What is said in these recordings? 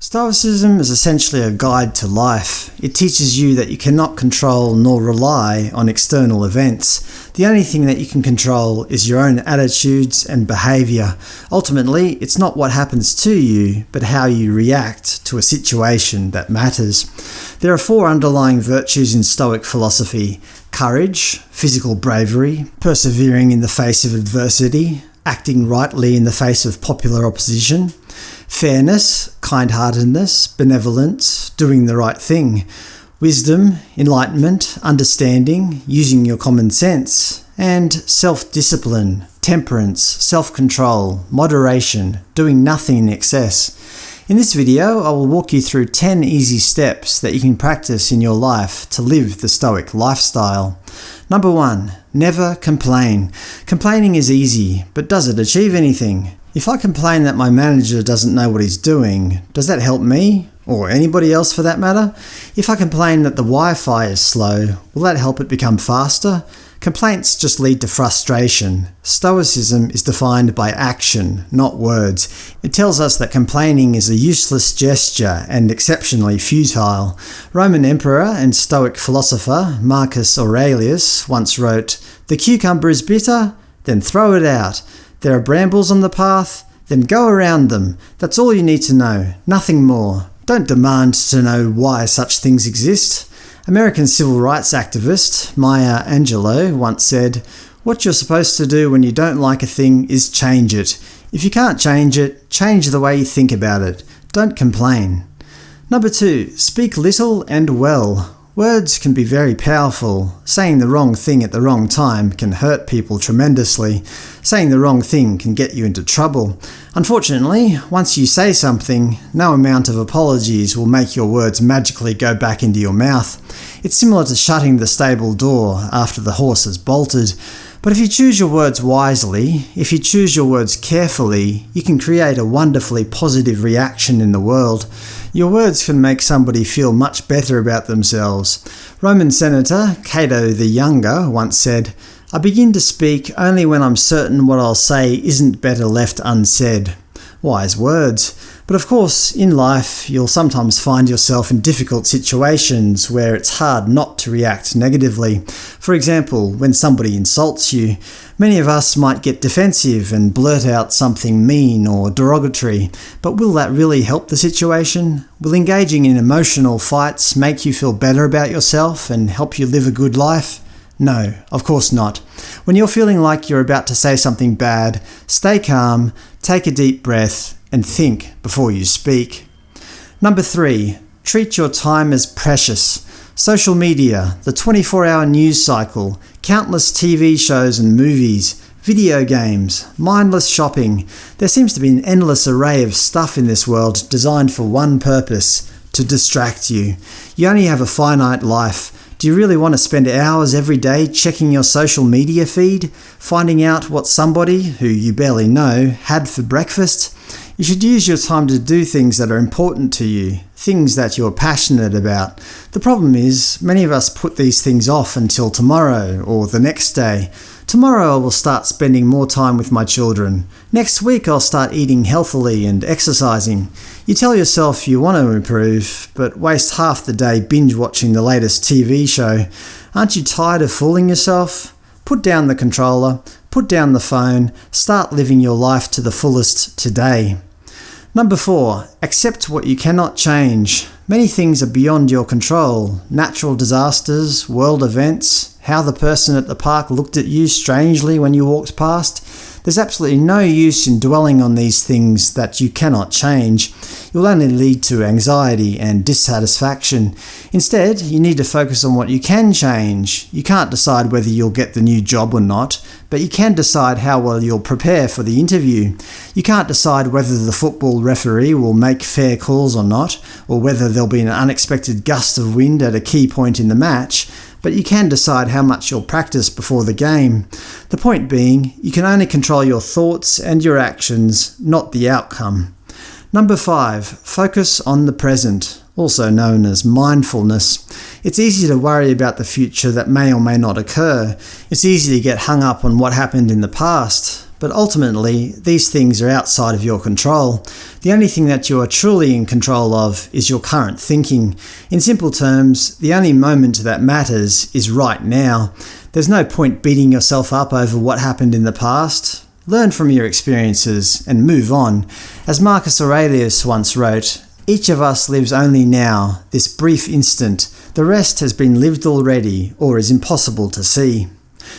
Stoicism is essentially a guide to life. It teaches you that you cannot control nor rely on external events. The only thing that you can control is your own attitudes and behaviour. Ultimately, it's not what happens to you, but how you react to a situation that matters. There are four underlying virtues in Stoic philosophy – courage, physical bravery, persevering in the face of adversity, acting rightly in the face of popular opposition, fairness, kind-heartedness, benevolence, doing the right thing, wisdom, enlightenment, understanding, using your common sense, and self-discipline, temperance, self-control, moderation, doing nothing in excess. In this video, I will walk you through 10 easy steps that you can practice in your life to live the Stoic lifestyle. Number 1. Never complain. Complaining is easy, but does it achieve anything? If I complain that my manager doesn't know what he's doing, does that help me? Or anybody else for that matter? If I complain that the Wi-Fi is slow, will that help it become faster? Complaints just lead to frustration. Stoicism is defined by action, not words. It tells us that complaining is a useless gesture and exceptionally futile. Roman emperor and Stoic philosopher Marcus Aurelius once wrote, The cucumber is bitter? Then throw it out. There are brambles on the path? Then go around them. That's all you need to know, nothing more. Don't demand to know why such things exist. American civil rights activist Maya Angelou once said, What you're supposed to do when you don't like a thing is change it. If you can't change it, change the way you think about it. Don't complain. Number 2. Speak little and well. Words can be very powerful. Saying the wrong thing at the wrong time can hurt people tremendously. Saying the wrong thing can get you into trouble. Unfortunately, once you say something, no amount of apologies will make your words magically go back into your mouth. It's similar to shutting the stable door after the horse has bolted. But if you choose your words wisely, if you choose your words carefully, you can create a wonderfully positive reaction in the world. Your words can make somebody feel much better about themselves. Roman Senator Cato the Younger once said, I begin to speak only when I'm certain what I'll say isn't better left unsaid. Wise words. But of course, in life, you'll sometimes find yourself in difficult situations where it's hard not to react negatively. For example, when somebody insults you, many of us might get defensive and blurt out something mean or derogatory. But will that really help the situation? Will engaging in emotional fights make you feel better about yourself and help you live a good life? No, of course not. When you're feeling like you're about to say something bad, stay calm, take a deep breath, and think before you speak. Number 3. Treat your time as precious. Social media, the 24-hour news cycle, countless TV shows and movies, video games, mindless shopping. There seems to be an endless array of stuff in this world designed for one purpose – to distract you. You only have a finite life. Do you really want to spend hours every day checking your social media feed, finding out what somebody, who you barely know, had for breakfast? You should use your time to do things that are important to you, things that you're passionate about. The problem is, many of us put these things off until tomorrow or the next day. Tomorrow I will start spending more time with my children. Next week I'll start eating healthily and exercising. You tell yourself you want to improve, but waste half the day binge-watching the latest TV show. Aren't you tired of fooling yourself? Put down the controller, put down the phone, start living your life to the fullest today. Number 4. Accept what you cannot change. Many things are beyond your control. Natural disasters, world events, how the person at the park looked at you strangely when you walked past. There's absolutely no use in dwelling on these things that you cannot change. It will only lead to anxiety and dissatisfaction. Instead, you need to focus on what you can change. You can't decide whether you'll get the new job or not, but you can decide how well you'll prepare for the interview. You can't decide whether the football referee will make fair calls or not, or whether there'll be an unexpected gust of wind at a key point in the match, but you can decide how much you'll practice before the game. The point being, you can only control your thoughts and your actions, not the outcome. Number 5. Focus on the present, also known as mindfulness. It's easy to worry about the future that may or may not occur. It's easy to get hung up on what happened in the past. But ultimately these things are outside of your control. The only thing that you are truly in control of is your current thinking. In simple terms, the only moment that matters is right now. There's no point beating yourself up over what happened in the past. Learn from your experiences and move on. As Marcus Aurelius once wrote, each of us lives only now, this brief instant. The rest has been lived already, or is impossible to see.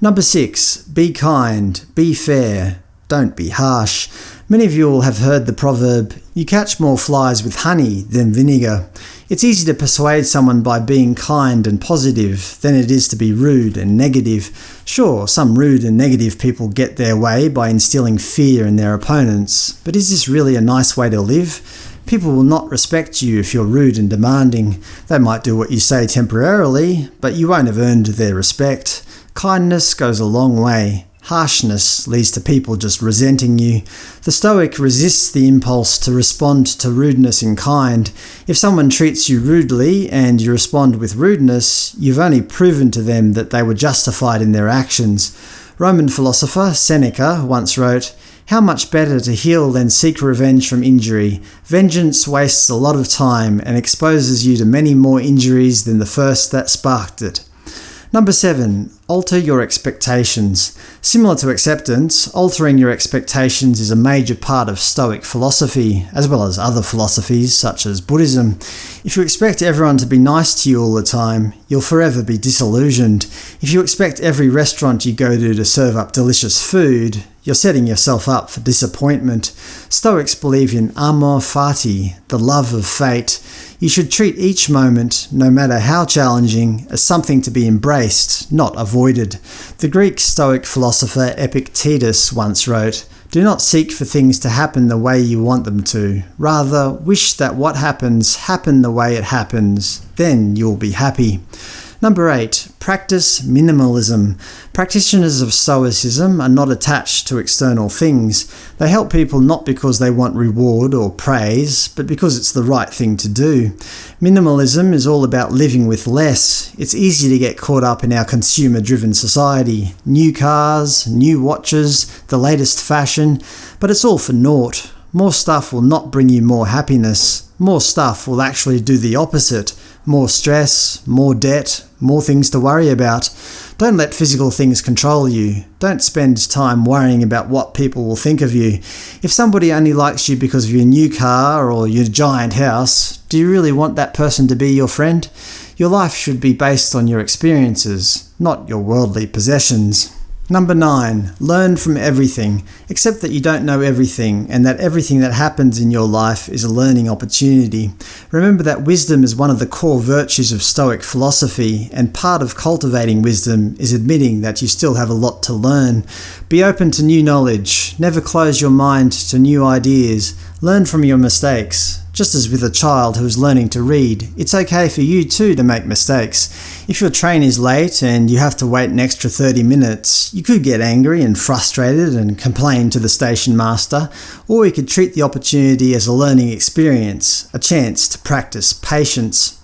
Number 6. Be kind. Be fair. Don't be harsh. Many of you will have heard the proverb, you catch more flies with honey than vinegar. It's easy to persuade someone by being kind and positive than it is to be rude and negative. Sure, some rude and negative people get their way by instilling fear in their opponents, but is this really a nice way to live? People will not respect you if you're rude and demanding. They might do what you say temporarily, but you won't have earned their respect. Kindness goes a long way. Harshness leads to people just resenting you. The Stoic resists the impulse to respond to rudeness in kind. If someone treats you rudely and you respond with rudeness, you've only proven to them that they were justified in their actions. Roman philosopher Seneca once wrote, How much better to heal than seek revenge from injury. Vengeance wastes a lot of time and exposes you to many more injuries than the first that sparked it. Number 7. Alter your expectations. Similar to acceptance, altering your expectations is a major part of Stoic philosophy, as well as other philosophies such as Buddhism. If you expect everyone to be nice to you all the time, you'll forever be disillusioned. If you expect every restaurant you go to to serve up delicious food, you're setting yourself up for disappointment. Stoics believe in amor fati, the love of fate. You should treat each moment, no matter how challenging, as something to be embraced, not avoided. The Greek Stoic philosopher Epictetus once wrote, Do not seek for things to happen the way you want them to. Rather, wish that what happens happen the way it happens. Then you'll be happy. Number 8. Practice minimalism. Practitioners of Stoicism are not attached to external things. They help people not because they want reward or praise, but because it's the right thing to do. Minimalism is all about living with less. It's easy to get caught up in our consumer-driven society. New cars, new watches, the latest fashion, but it's all for naught. More stuff will not bring you more happiness. More stuff will actually do the opposite. More stress, more debt, more things to worry about. Don't let physical things control you. Don't spend time worrying about what people will think of you. If somebody only likes you because of your new car or your giant house, do you really want that person to be your friend? Your life should be based on your experiences, not your worldly possessions. Number 9. Learn from everything. Accept that you don't know everything, and that everything that happens in your life is a learning opportunity. Remember that wisdom is one of the core virtues of Stoic philosophy, and part of cultivating wisdom is admitting that you still have a lot to learn. Be open to new knowledge. Never close your mind to new ideas. Learn from your mistakes. Just as with a child who is learning to read, it's okay for you too to make mistakes. If your train is late and you have to wait an extra 30 minutes, you could get angry and frustrated and complain to the station master, or you could treat the opportunity as a learning experience, a chance to practice patience.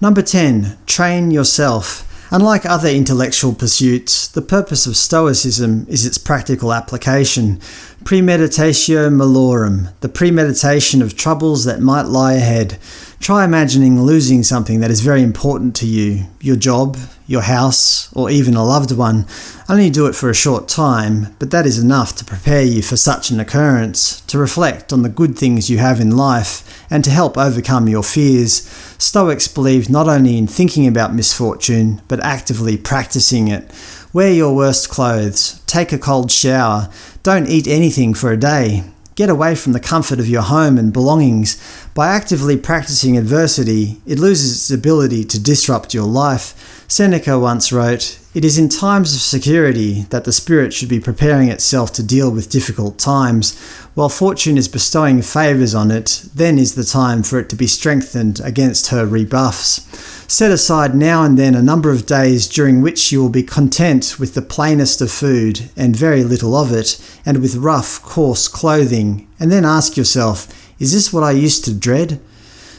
Number 10. Train yourself. Unlike other intellectual pursuits, the purpose of Stoicism is its practical application. Premeditatio malorum, the premeditation of troubles that might lie ahead. Try imagining losing something that is very important to you, your job, your house, or even a loved one. Only do it for a short time, but that is enough to prepare you for such an occurrence, to reflect on the good things you have in life, and to help overcome your fears. Stoics believe not only in thinking about misfortune, but actively practicing it. Wear your worst clothes, take a cold shower, don't eat anything for a day. Get away from the comfort of your home and belongings. By actively practicing adversity, it loses its ability to disrupt your life. Seneca once wrote, It is in times of security that the spirit should be preparing itself to deal with difficult times. While fortune is bestowing favours on it, then is the time for it to be strengthened against her rebuffs. Set aside now and then a number of days during which you will be content with the plainest of food and very little of it, and with rough, coarse clothing, and then ask yourself, is this what I used to dread?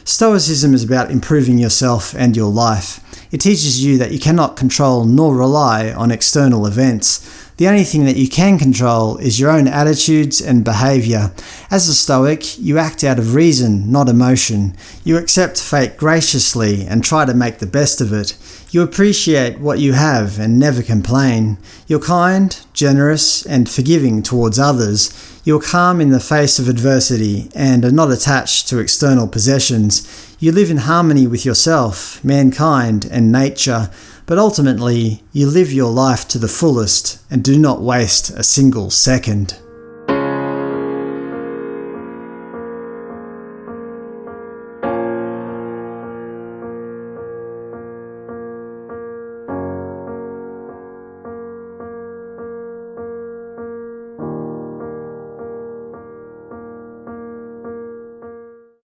Stoicism is about improving yourself and your life. It teaches you that you cannot control nor rely on external events. The only thing that you can control is your own attitudes and behaviour. As a Stoic, you act out of reason, not emotion. You accept fate graciously and try to make the best of it. You appreciate what you have and never complain. You're kind, generous, and forgiving towards others. You're calm in the face of adversity and are not attached to external possessions. You live in harmony with yourself, mankind, and nature, but ultimately you live your life to the fullest and do not waste a single second.